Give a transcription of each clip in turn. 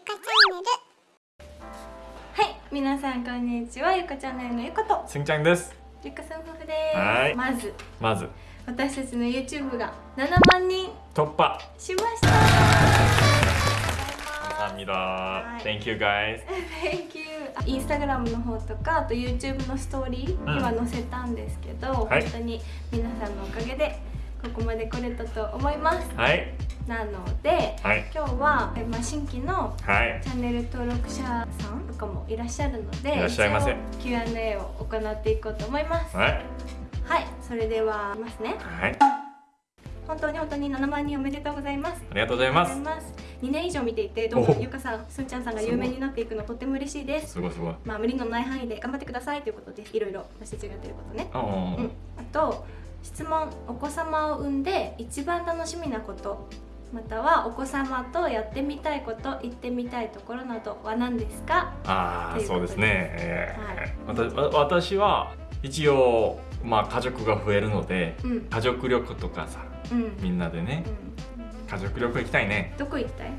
ゆかチャンネルはいみなさんこんにちは。ゆかチャンネルのゆこと。すんちゃんです。ゆかさん夫婦です。まず。まず。私たちの YouTube が7万人。突破。しました。ありがとうございます、はい、Thank you guys Thank you インスタグラムの方とかあと YouTube のストーリーには載せたんですけど、うん、本当に皆さんのおかげでここまで来れたと思います。はい。なのではい。今日は、えまあ、新規のはい。チャンネル登録者さんとかもいらっしゃるのでいらっしゃいませ。Q&A を行っていこうと思います。はい。はい。それではますね。はい。本当に本当に7万人おめでとうございます。ありがとうございます。ます。2年以上見ていてどんどんおゆかさんすんちゃんさんが有名になっていくのとっても嬉しいです。すごいすごい。まあ無理のない範囲で頑張ってくださいということです。いろいろ私たちがやってることね。あうん。あと質問お子様を産んで一番楽しみなことまたはお子様とやってみたいこと行ってみたいところなどは何ですか？ああそうですね、えー。わたわ私は一応まあ家族が増えるのでうん。家族旅行とかさうん。みんなでねうん。家族旅行行きたいね。どこ行きたい？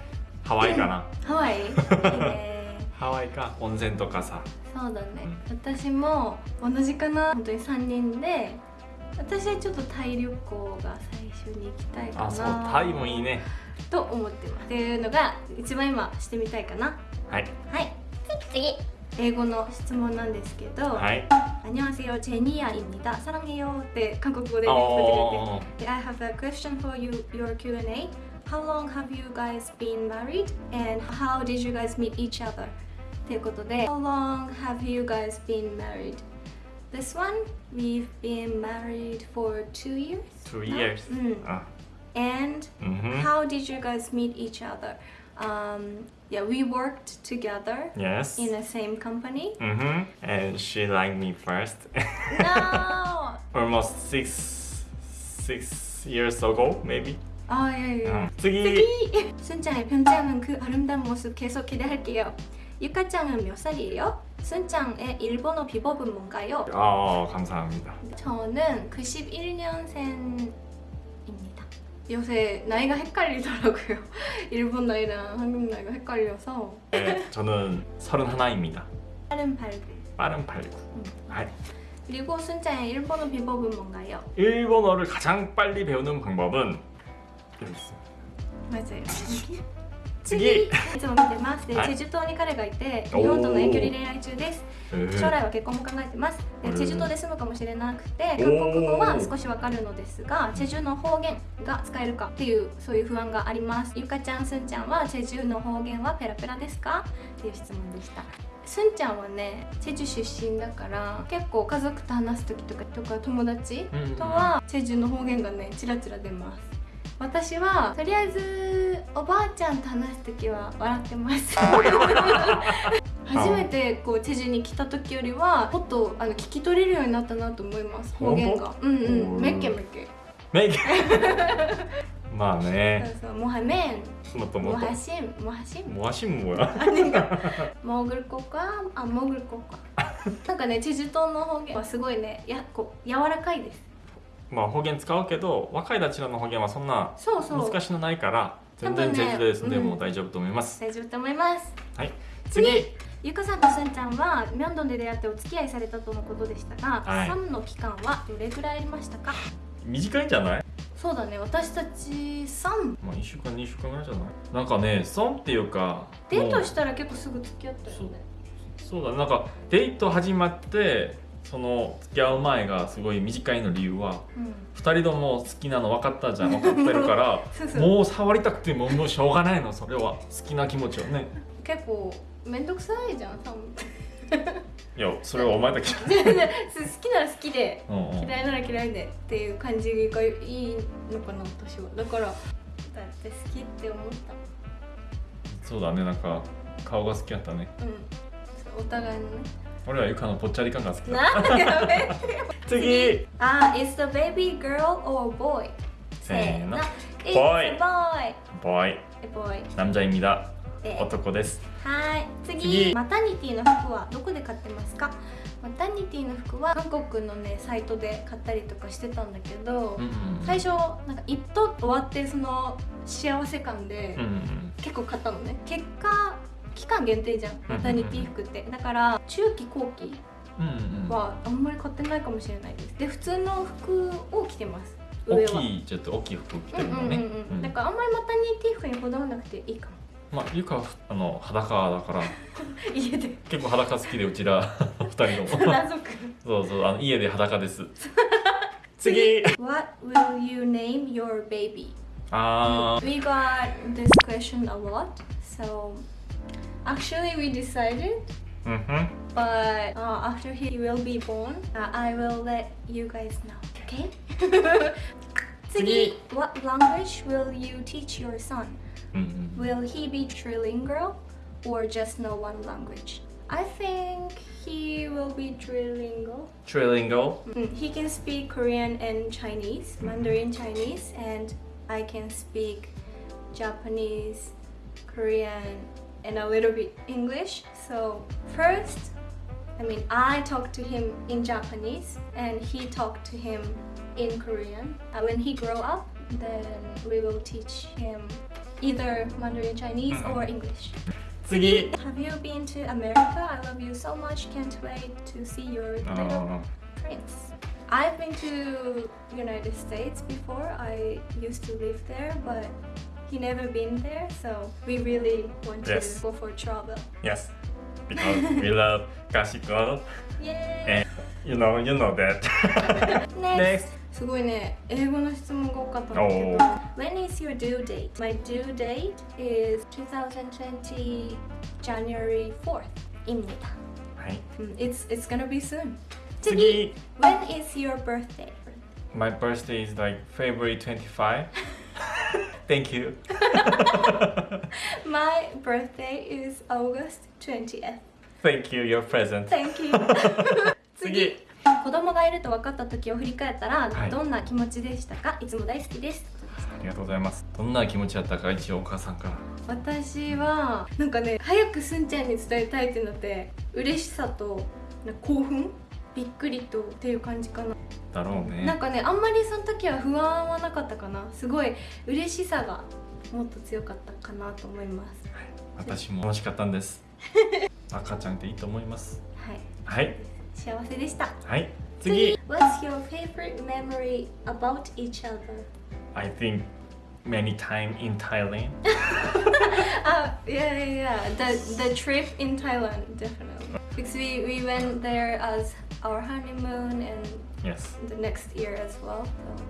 ハワイかな。ハワイ。いいねハワイか温泉とかさ。そうだね、私も同じかな。本当に3人で私はちょっとタイ旅行が最初に行きたいかなあそうタイもいいねと思ってますっていうのが一番今してみたいかなはいはい次英語の質問なんですけど「はい、アニョンセヨジェニアイニダサランゲヨ」って韓国語で言ってくれて「I have a question for you, your Q&A How long have you guys been married and how did you guys meet each other?」っていうことで「How long have you guys been married?」This one, we've been married for two years. Two now? years. Mm. Ah. And mm -hmm. how did you guys meet each other? Um, yeah, we worked together. Yes. In the same company. Mm -hmm. And she liked me first. no. Almost six six years ago, maybe. 아 예예. 예. 쓰기. 순짱의 변장은 그 아름다운 모습 계속 기대할게요. 유카짱은 몇 살이에요? 순짱의 일본어 비법은 뭔가요? 아, 감사합니다. 저는 91년생입니다. 요새 나이가 헷갈리더라고요. 일본 나이랑 한국 나이가 헷갈려서 네, 저는 31입니다. 빠른 발굴. 빠른 89. 아, 그리고 순짱의 일본어 비법은 뭔가요? 일본어를 가장 빨리 배우는 방법은 여기 있습니다. 맞아요. 次。いつも見てます。で、はい。チェジュ島に彼がいて日本との遠距離恋愛中です。え将来は結婚も考えてます。でうんチェジュ島で住むかもしれなくて韓国語は少しわかるのですがチェジュの方言が使えるかっていうそういう不安があります。ゆかちゃんすんちゃんはチェジュの方言はペラペラですか？っていう質問でした。すんちゃんはねチェジュ出身だから結構家族と話す時とかとか友達うん。とはチェジュの方言がねチラチラ出ます私はとりあえずおばあちゃんと話す時は笑ってます。初めてこうチェジュに来た時よりはもっとあの聞き取れるようになったなと思います。方言が。うんうん。うんめっけめっけ 네. まあね。そうそう。モハメもっとンモもっとハシンモハシンもわしんもや。モーグルコか？あモーグルコか。なんかねチェジュ島の方言はすごいねやこう柔らかいですまあ方言使うけど若いたちらの方言はそんな難しいのないから全然チェンジで住んでうん。も大丈夫と思います、大丈夫と思います。はい。次次。ゆかさんとすんちゃんはミョンドンで出会ってお付き合いされたとのことでしたが、はい。サムの期間はどれぐらいありましたか？短いんじゃない？そうだね。私たちサムまあ1週間2週間ぐらいじゃない？なんかね損っていうかデートしたら結構すぐ付き合ったよね。そうだね。なんかデート始まってその付き合う前がすごい短いの理由はうん。2人とも好きなの分かったじゃん分かってるから もう触りたくてももうしょうがないのそれは。好きな気持ちをね。結構めんどくさいじゃんサムいやそれはお前だけじ 好きなら好きでゃん、うんうん、嫌いなら嫌いでっていう感じがいいのかな私は。だからだって好きって思った。そうだねなんか顔が好きやったね。うん。お互いのね俺はゆかのぽっちゃり感が好きだなんでやめて次あ、is the baby girl or boy? せーの It's Boy a boy. boy A boy. 남자입니다 で男ですはい次次マタニティの服はどこで買ってますかマタニティの服は韓国のねサイトで買ったりとかしてたんだけど、うんうんうん最初なんか一頭終わってその幸せ感でうんうん結構買ったのね結果 間限定じゃん。マタニティ服って。だから中期後期はあんまり買ってないかもしれないです。で普通の服を着てます。大きいちょっと大きい服着てるのね。うんだからあんまりマタニティ服にこだわらなくていいかも。まあゆかはあの裸だから。家で。結構裸好きでうちら。二人とも。謎くそうそうあの家で裸です。次。What will you name your baby? あ We got this question a lot so Actually, we decided. Mm -hmm. But uh, after he will be born, uh, I will let you guys know. Okay? Tsugi, what language will you teach your son? Mm -hmm. Will he be trilingual or just know one language? I think he will be trilingual. Trilingual? Mm, he can speak Korean and Chinese, mm-hmm. Mandarin Chinese, and I can speak Japanese, Korean, and a little bit English. So, first, I mean, I talk to him in Japanese, and he talked to him in Korean. Uh, when he grow up, then we will teach him either Mandarin Chinese Mhm. or English. 次 Have you been to America? I love you so much. Can't wait to see your あ little ー prince. I've been to United States before. I used to live there, but he never been there, so we really want to Yes. go for travel. Yes because we love Kashiko Yay! and you know you know that Next. Next すごいね、英語の質問が多かったんだけどお。 When is your due date? My due date is 2020 January 4th. 입니다. はい Mm, It's it's gonna be soon. 次 When is your birthday? My birthday is like February 25 Thank you. My birthday is August 20th. Thank you your present. Thank you. 次子供がいると分かった時を振り返ったら、はい。どんな気持ちでしたか？いつも大好きです。ありがとうございます。どんな気持ちだったか一応お母さんから。私はなんかね早くすんちゃんに伝えたいってなって嬉しさと興奮？びっくりとっていう感じかな、だろうねなんかねあんまりその時は不安はなかったかなすごい嬉しさがもっと強かったかなと思います私も楽しかったんです赤ちゃんっていいと思いますはいはい幸せでしたはい次 What's your favorite memory about each other? I think many time in Thailand Uh, yeah, yeah, yeah. The the trip in Thailand, definitely. Because we, we went there as our honeymoon and Yes the next year as well. So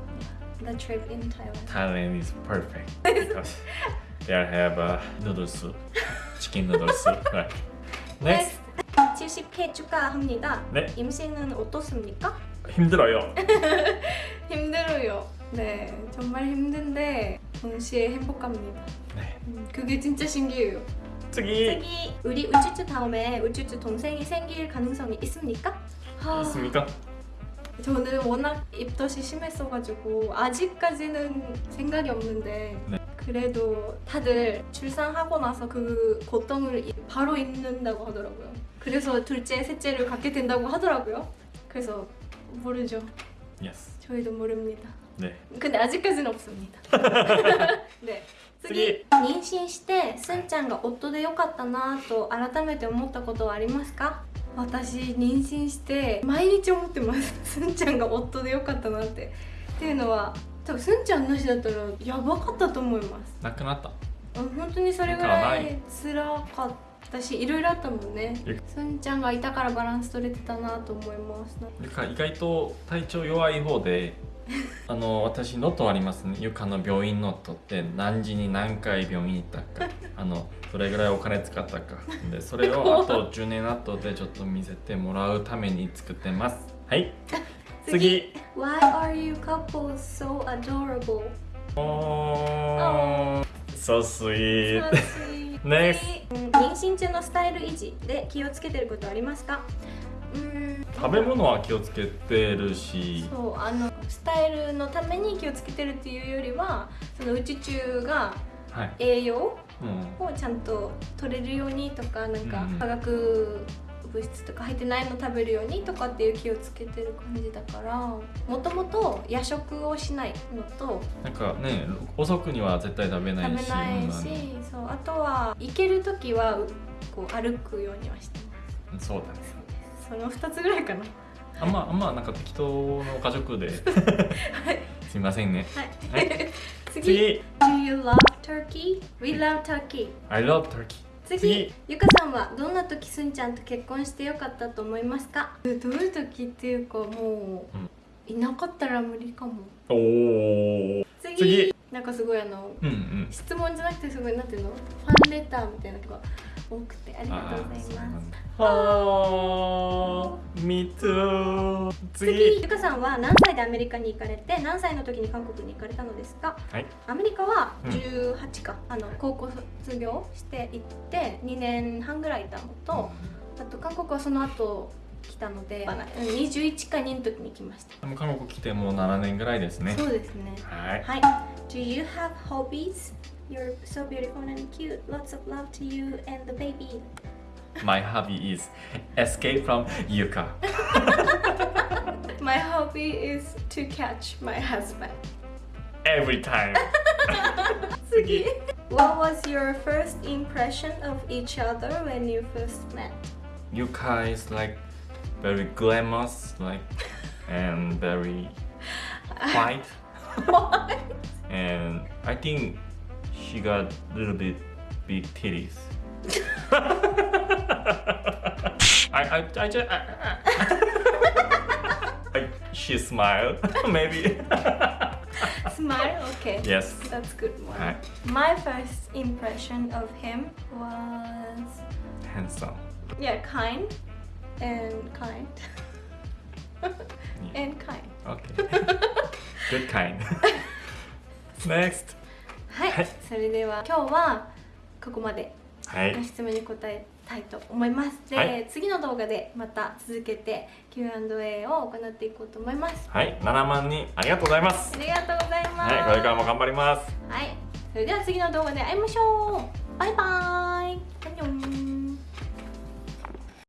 yeah, the trip in Thailand. Thailand is perfect because there have uh, noodles chicken noodles right next 70회 축하합니다. 네. 임신은 어떻습니까? 힘들어요 힘들어요. 네, 정말 힘든데 동시에 행복합니다. 네 음, 그게 진짜 신기해요.次 저기 우리 우쭈쭈 다음에 우쭈쭈 동생이 생길 가능성이 있습니까? 하, 있습니까? 저는 워낙 입덧이 심했어가지고 아직까지는 생각이 없는데 네. 그래도 다들 출산하고 나서 그 고통을 이- 바로 잊는다고 하더라고요. 그래서 둘째, 셋째를 갖게 된다고 하더라고요. 그래서 모르죠. Yes 저희도 모릅니다. 네 근데 아직까지는 없습니다. 네. 次妊娠してすんちゃんが夫でよかったなと改めて思ったことはありますか 私妊娠して毎日思ってます。すんちゃんが夫でよかったなって。っていうのは多分すんちゃんなしだったらやばかったと思います。なくなった？うん本当にそれぐらい辛かったしいろいろあったもんね。えすんちゃんがいたからバランス取れてたなと思います。ゆか意外と体調弱い方で あの私ノットありますね。ゆかの病院ノットって何時に何回病院行ったか。あのどれぐらいお金使ったか。でそれをあと10年後でちょっと見せてもらうために作ってます。はい。次。Why are you couples so adorable? おー。so sweet Next Next 妊娠中のスタイル維持で気をつけてることありますか？うーん。食べ物は気をつけてるし。そうあのスタイルのために気をつけてるっていうよりはその宇宙中がはい、栄養？うん、をちゃんと取れるようにとかなんかうん化学物質とか入ってないの食べるようにとかっていう気をつけてる感じだからもともと夜食をしないのとなんかね遅くには絶対食べないし食べないし、うん。そうあとは行ける時はこう歩くようにはしてまそうだね。す。その2つぐらいかな。あんまあんまなんか適当の家族で。は いすいませんね。はい、は次。次。Do you love turkey? We love turkey. I love turkey. 次。次。ゆかさんはどんな時すんちゃんと結婚してよかったと思いますか？どういう時っていうかもう、いなかったら無理かも。おお次。次。なんかすごいあのうんうん。質問じゃなくてすごいなんていうの？ファンレターみたいなのが多くてありがとうございます。はー Me too 次次ゆかさんは何歳でアメリカに行かれて何歳の時に韓国に行かれたのですか？はい。アメリカはうん。18か、あの高校卒業して行って2年半ぐらいいたのと、あと韓国はその後来たのでうん21か2の時に来ましたでも韓国来てもう7年ぐらいですねそうですねはいはい Do you have hobbies? You're so beautiful and cute Lots of love to you and the baby My hobby is escape from Yuka My hobby is to catch my husband every time 次 What was your first impression of each other when you first met? Yuka is like very glamorous like and very white and I think she got a little bit big titties. I I I just I, I, I, she smiled maybe. Smile? Okay. Yes. That's good one. はい My first impression of him was handsome. Yeah, kind and kind. And kind. okay. Good kind. Next. はい、はいそれでは今日はここまで。はいご質問に答えたいと思います。で、はい次の動画でまた続けて Q&A を行っていこうと思います。はい7万人ありがとうございます。ありがとうございます。はいこれからも頑張ります。はい、それでは次の動画で会いましょう。バイバイ。アンニョン。